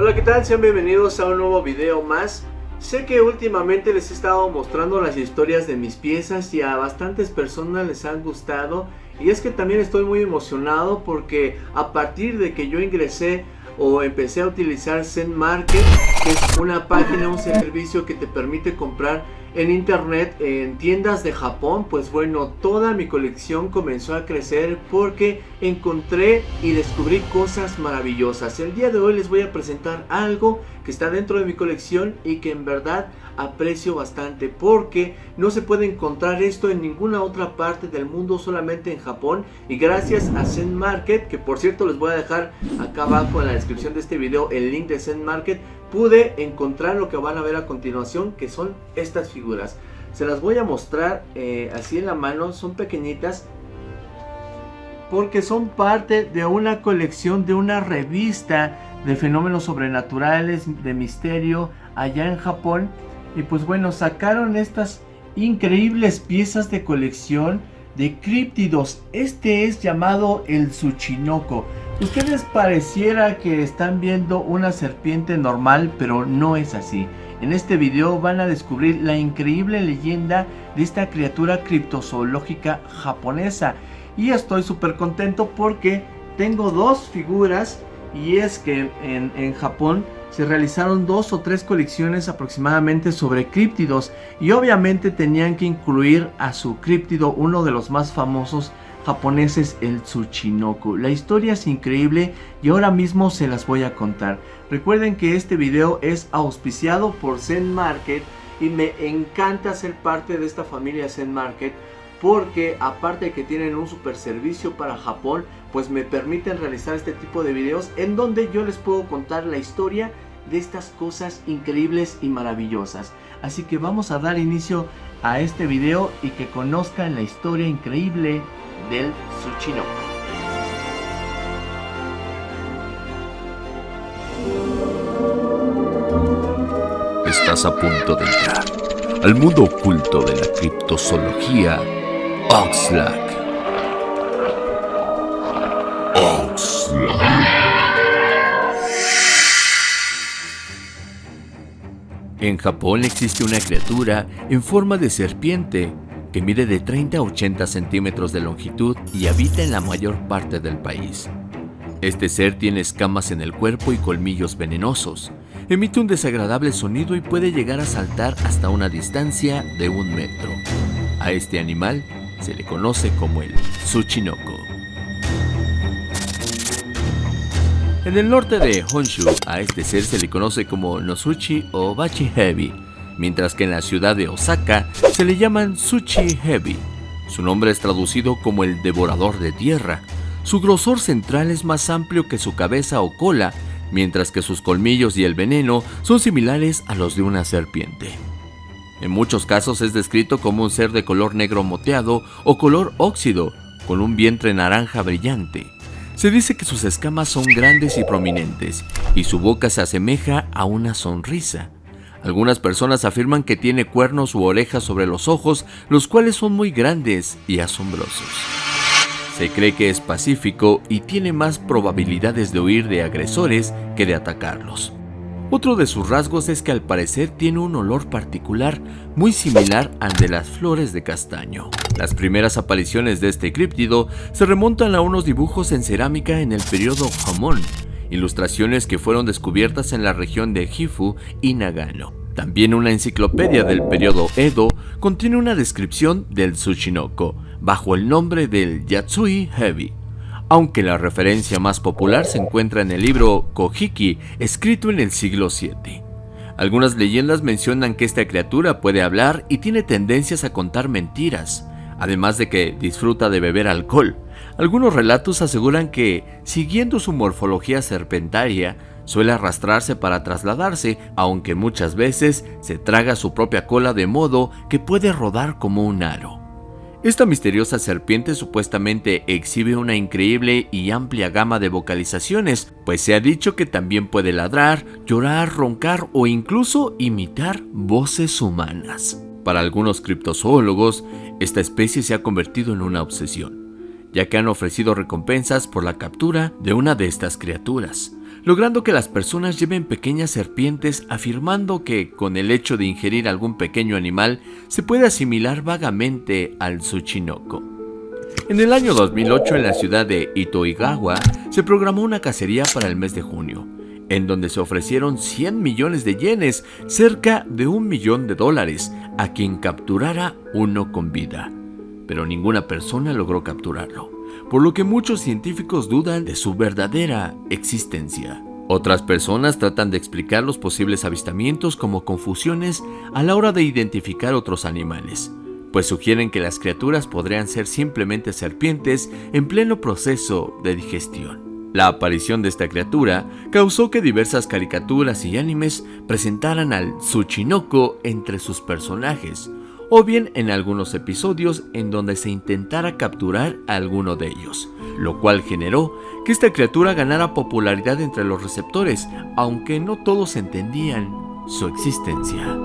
Hola, ¿qué tal? Sean bienvenidos a un nuevo video más. Sé que últimamente les he estado mostrando las historias de mis piezas y a bastantes personas les han gustado. Y es que también estoy muy emocionado porque a partir de que yo ingresé o empecé a utilizar Zen Market, que es una página, un servicio que te permite comprar en internet en tiendas de Japón pues bueno toda mi colección comenzó a crecer porque encontré y descubrí cosas maravillosas. El día de hoy les voy a presentar algo que está dentro de mi colección y que en verdad aprecio bastante porque no se puede encontrar esto en ninguna otra parte del mundo solamente en Japón. Y gracias a Zen Market que por cierto les voy a dejar acá abajo en la descripción de este video el link de Zen Market pude encontrar lo que van a ver a continuación que son estas figuras. Se las voy a mostrar eh, así en la mano son pequeñitas porque son parte de una colección de una revista de fenómenos sobrenaturales de misterio allá en Japón. Y pues bueno sacaron estas increíbles piezas de colección de críptidos. Este es llamado el Tsuchinoko Ustedes pareciera que están viendo una serpiente normal, pero no es así. En este video van a descubrir la increíble leyenda de esta criatura criptozoológica japonesa. Y estoy súper contento porque tengo dos figuras y es que en, en, Japón se realizaron dos o tres colecciones aproximadamente sobre críptidos y obviamente tenían que incluir a su críptido, uno de los más famosos japoneses el Tsuchinoko. La historia es increíble y ahora mismo se las voy a contar. Recuerden que este video es auspiciado por Zen Market y me encanta ser parte de esta familia Zen Market porque aparte de que tienen un super servicio para Japón, pues me permiten realizar este tipo de videos en donde yo les puedo contar la historia de estas cosas increíbles y maravillosas. Así que vamos a dar inicio a este video y que conozcan la historia increíble del Tsuchinoko. Estás a punto de entrar al mundo oculto de la criptozoología. Oxlack. En Japón existe una criatura en forma de serpiente que mide de 30 a 80 centímetros de longitud y habita en la mayor parte del país. Este ser tiene escamas en el cuerpo y colmillos venenosos. Emite un desagradable sonido y puede llegar a saltar hasta una distancia de un metro. A este animal se le conoce como el Tsuchinoko. En el norte de Honshu, a este ser se le conoce como Nosuchi o Bachi Heavy, mientras que en la ciudad de Osaka se le llaman Suchi Heavy. Su nombre es traducido como el devorador de tierra. Su grosor central es más amplio que su cabeza o cola, mientras que sus colmillos y el veneno son similares a los de una serpiente. En muchos casos es descrito como un ser de color negro moteado o color óxido, con un vientre naranja brillante. Se dice que sus escamas son grandes y prominentes, y su boca se asemeja a una sonrisa. Algunas personas afirman que tiene cuernos u orejas sobre los ojos, los cuales son muy grandes y asombrosos. Se cree que es pacífico y tiene más probabilidades de huir de agresores que de atacarlos. Otro de sus rasgos es que al parecer tiene un olor particular muy similar al de las flores de castaño. Las primeras apariciones de este críptido se remontan a unos dibujos en cerámica en el periodo Hamon, ilustraciones que fueron descubiertas en la región de Gifu y Nagano. También una enciclopedia del periodo Edo contiene una descripción del Tsushinoko bajo el nombre del Yatsui Heavy, aunque la referencia más popular se encuentra en el libro Kojiki, escrito en el siglo VII. Algunas leyendas mencionan que esta criatura puede hablar y tiene tendencias a contar mentiras, además de que disfruta de beber alcohol. Algunos relatos aseguran que, siguiendo su morfología serpentaria, suele arrastrarse para trasladarse, aunque muchas veces se traga su propia cola de modo que puede rodar como un aro. Esta misteriosa serpiente supuestamente exhibe una increíble y amplia gama de vocalizaciones, pues se ha dicho que también puede ladrar, llorar, roncar o incluso imitar voces humanas. Para algunos criptozoólogos, esta especie se ha convertido en una obsesión, ya que han ofrecido recompensas por la captura de una de estas criaturas. logrando que las personas lleven pequeñas serpientes afirmando que con el hecho de ingerir algún pequeño animal se puede asimilar vagamente al Tsuchinoko. En el año 2008 en la ciudad de Itoigawa se programó una cacería para el mes de junio, en donde se ofrecieron 100 millones de yenes, cerca de un millón de dólares, a quien capturara uno con vida. Pero ninguna persona logró capturarlo, por lo que muchos científicos dudan de su verdadera existencia. Otras personas tratan de explicar los posibles avistamientos como confusiones a la hora de identificar otros animales, pues sugieren que las criaturas podrían ser simplemente serpientes en pleno proceso de digestión. La aparición de esta criatura causó que diversas caricaturas y animes presentaran al Tsuchinoko entre sus personajes, o bien en algunos episodios en donde se intentara capturar a alguno de ellos, lo cual generó que esta criatura ganara popularidad entre los receptores, aunque no todos entendían su existencia.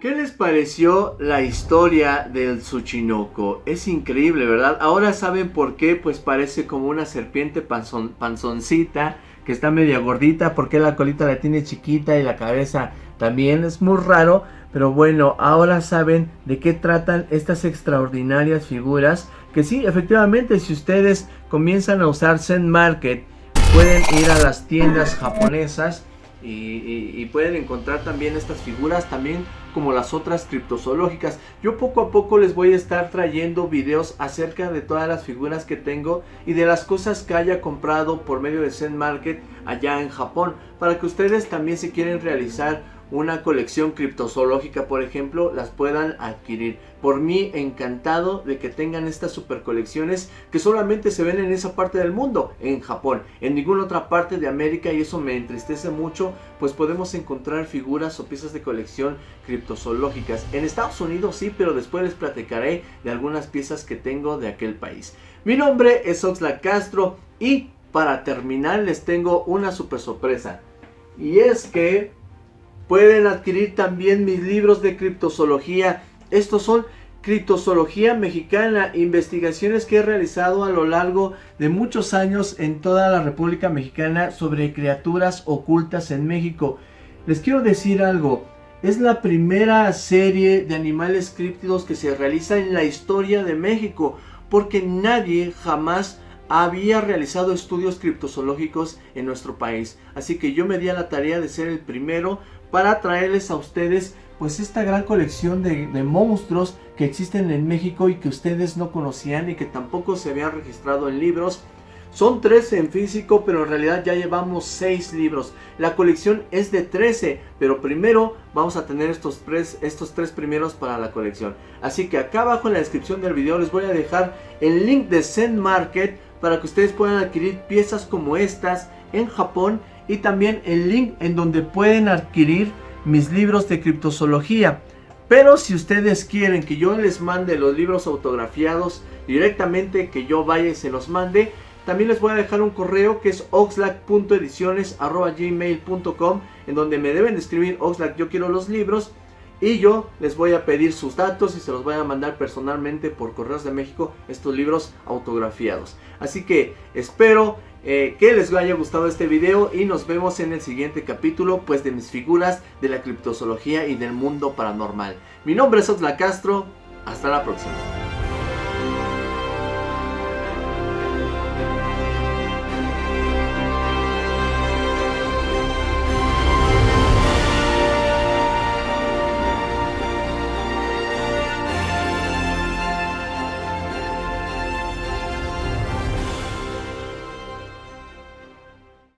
¿Qué les pareció la historia del Tsuchinoko? Es increíble, ¿verdad? Ahora saben por qué, pues parece como una serpiente panzoncita, que está media gordita, porque la colita la tiene chiquita y la cabeza también es muy raro. Pero bueno, ahora saben de qué tratan estas extraordinarias figuras. Que sí, efectivamente, si ustedes comienzan a usar Zen Market, pueden ir a las tiendas japonesas y, pueden encontrar también estas figuras también como las otras criptozoológicas. Yo poco a poco les voy a estar trayendo videos acerca de todas las figuras que tengo y de las cosas que haya comprado por medio de Zen Market allá en Japón para que ustedes también si quieren realizar una colección criptozoológica, por ejemplo, las puedan adquirir. Por mí, encantado de que tengan estas super colecciones que solamente se ven en esa parte del mundo, en Japón, en ninguna otra parte de América y eso me entristece mucho, pues podemos encontrar figuras o piezas de colección criptozoológicas. En Estados Unidos sí, pero después les platicaré de algunas piezas que tengo de aquel país. Mi nombre es Oxlack Castro y para terminar les tengo una super sorpresa. Y es que Pueden adquirir también mis libros de criptozoología. Estos son Criptozoología Mexicana, investigaciones que he realizado a lo largo de muchos años en toda la República Mexicana sobre criaturas ocultas en México. Les quiero decir algo, es la primera serie de animales críptidos que se realiza en la historia de México, porque nadie jamás había realizado estudios criptozoológicos en nuestro país. Así que yo me di a la tarea de ser el primero para traerles a ustedes pues esta gran colección de, monstruos que existen en México y que ustedes no conocían y que tampoco se habían registrado en libros. Son 13 en físico, pero en realidad ya llevamos 6 libros. La colección es de 13, pero primero vamos a tener estos tres, estos tres primeros para la colección. Así que acá abajo en la descripción del video les voy a dejar el link de Zen Market para que ustedes puedan adquirir piezas como estas en Japón y también el link en donde pueden adquirir mis libros de criptozoología. Pero si ustedes quieren que yo les mande los libros autografiados directamente, que yo vaya y se los mande, también les voy a dejar un correo que es oxlack.ediciones.gmail.com en donde me deben escribir Oxlack yo quiero los libros y yo les voy a pedir sus datos y se los voy a mandar personalmente por Correos de México estos libros autografiados. Así que espero eh, que les haya gustado este video y nos vemos en el siguiente capítulo pues de mis figuras de la criptozoología y del mundo paranormal. Mi nombre es Oxla Castro, hasta la próxima.